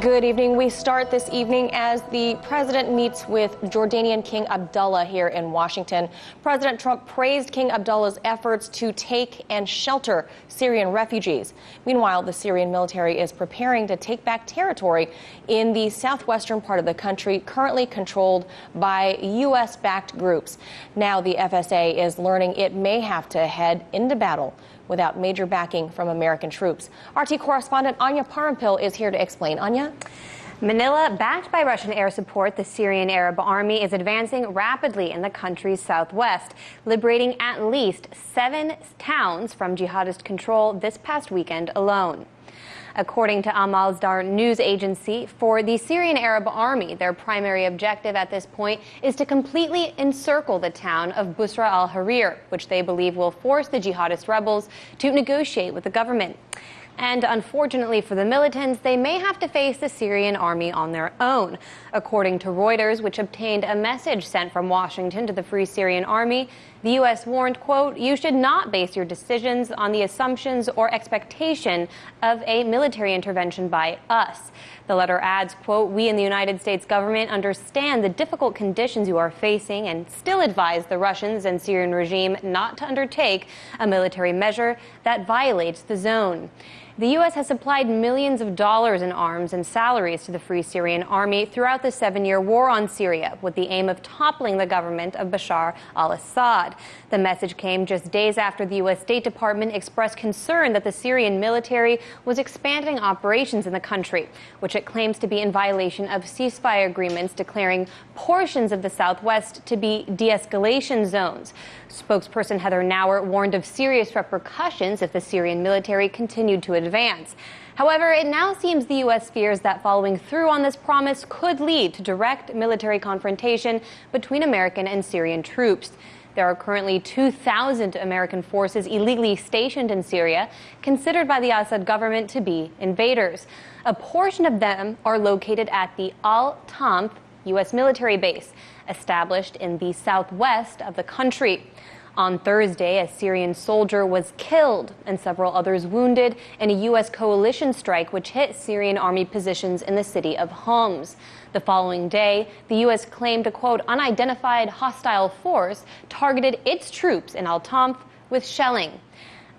Good evening. We start this evening as the president meets with Jordanian King Abdullah here in Washington. President Trump praised King Abdullah's efforts to take and shelter Syrian refugees. Meanwhile, the Syrian military is preparing to take back territory in the southwestern part of the country currently controlled by U.S. backed groups. Now, the FSA is learning it may have to head into battle without major backing from American troops. RT correspondent Anya Parampil is here to explain. Anya? Manila, backed by Russian air support, the Syrian Arab Army is advancing rapidly in the country's southwest, liberating at least seven towns from jihadist control this past weekend alone. According to Al Masdar news agency, for the Syrian Arab Army, their primary objective at this point is to completely encircle the town of Busra al Harir, which they believe will force the jihadist rebels to negotiate with the government. And unfortunately for the militants, they may have to face the Syrian army on their own. According to Reuters, which obtained a message sent from Washington to the Free Syrian Army, the U.S. warned, quote, you should not base your decisions on the assumptions or expectation of a military intervention by us. The letter adds, quote, we in the United States government understand the difficult conditions you are facing and still advise the Russians and Syrian regime not to undertake a military measure that violates the zone. The U.S. has supplied millions of dollars in arms and salaries to the Free Syrian Army throughout the seven year war on Syria with the aim of toppling the government of Bashar al Assad. The message came just days after the U.S. State Department expressed concern that the Syrian military was expanding operations in the country, which it claims to be in violation of ceasefire agreements declaring portions of the southwest to be de escalation zones. Spokesperson Heather Nauert warned of serious repercussions if the Syrian military continued to. However, it now seems the U.S. fears that following through on this promise could lead to direct military confrontation between American and Syrian troops. There are currently 2,000 American forces illegally stationed in Syria, considered by the Assad government to be invaders. A portion of them are located at the Al Tanf U.S. military base, established in the southwest of the country. On Thursday, a Syrian soldier was killed and several others wounded in a U.S. coalition strike which hit Syrian army positions in the city of Homs. The following day, the U.S. claimed a quote unidentified hostile force targeted its troops in Al Tanf with shelling.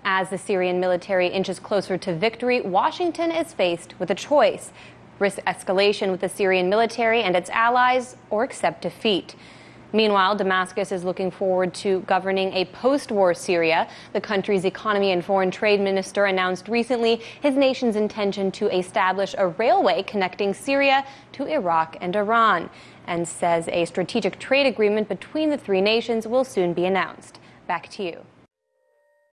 As the Syrian military inches closer to victory, Washington is faced with a choice risk escalation with the Syrian military and its allies, or accept defeat. Meanwhile, Damascus is looking forward to governing a post war Syria. The country's economy and foreign trade minister announced recently his nation's intention to establish a railway connecting Syria to Iraq and Iran, and says a strategic trade agreement between the three nations will soon be announced. Back to you.